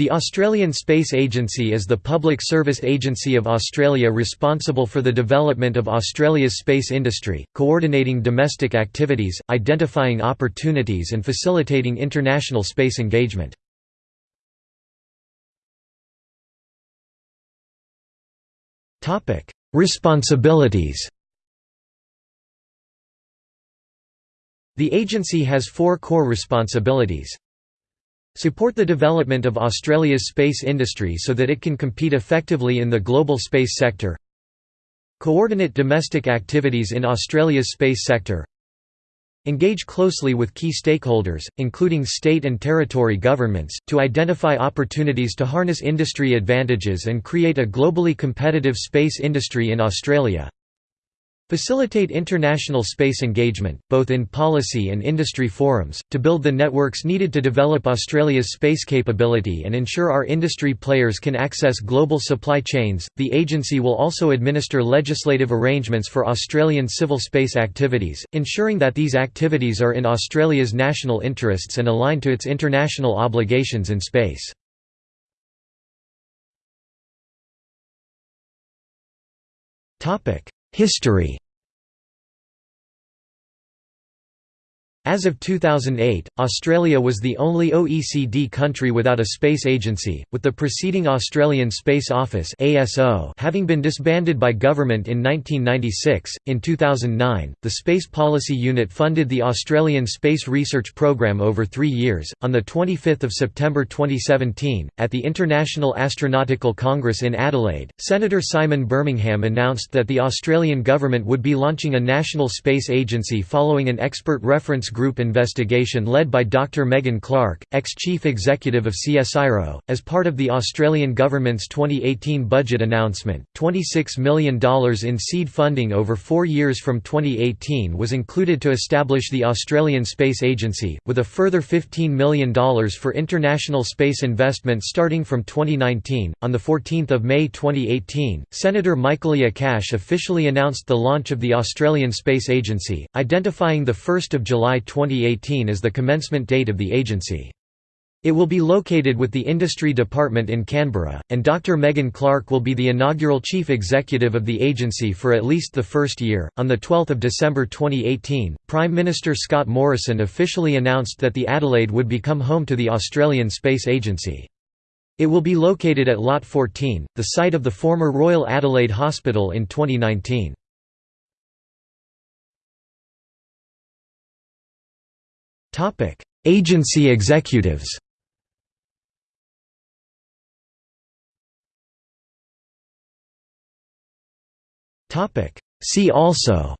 The Australian Space Agency is the public service agency of Australia responsible for the development of Australia's space industry, coordinating domestic activities, identifying opportunities and facilitating international space engagement. Responsibilities The agency has four core responsibilities Support the development of Australia's space industry so that it can compete effectively in the global space sector. Coordinate domestic activities in Australia's space sector. Engage closely with key stakeholders, including state and territory governments, to identify opportunities to harness industry advantages and create a globally competitive space industry in Australia. Facilitate international space engagement, both in policy and industry forums, to build the networks needed to develop Australia's space capability and ensure our industry players can access global supply chains. The agency will also administer legislative arrangements for Australian civil space activities, ensuring that these activities are in Australia's national interests and aligned to its international obligations in space. Topic: History As of 2008, Australia was the only OECD country without a space agency, with the preceding Australian Space Office (ASO) having been disbanded by government in 1996. In 2009, the Space Policy Unit funded the Australian Space Research Programme over 3 years. On the 25th of September 2017, at the International Astronautical Congress in Adelaide, Senator Simon Birmingham announced that the Australian government would be launching a national space agency following an expert reference Group investigation led by Dr Megan Clark, ex-chief executive of CSIRO. As part of the Australian government's 2018 budget announcement, $26 million in seed funding over four years from 2018 was included to establish the Australian Space Agency, with a further $15 million for international space investment starting from 2019. On 14 May 2018, Senator Michaelia Cash officially announced the launch of the Australian Space Agency, identifying the 1 July 2018 as the commencement date of the agency. It will be located with the Industry Department in Canberra, and Dr. Megan Clark will be the inaugural chief executive of the agency for at least the first year. On 12 December 2018, Prime Minister Scott Morrison officially announced that the Adelaide would become home to the Australian Space Agency. It will be located at Lot 14, the site of the former Royal Adelaide Hospital in 2019. Topic: Agency executives. Topic: See also.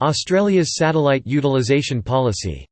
Australia's satellite utilisation policy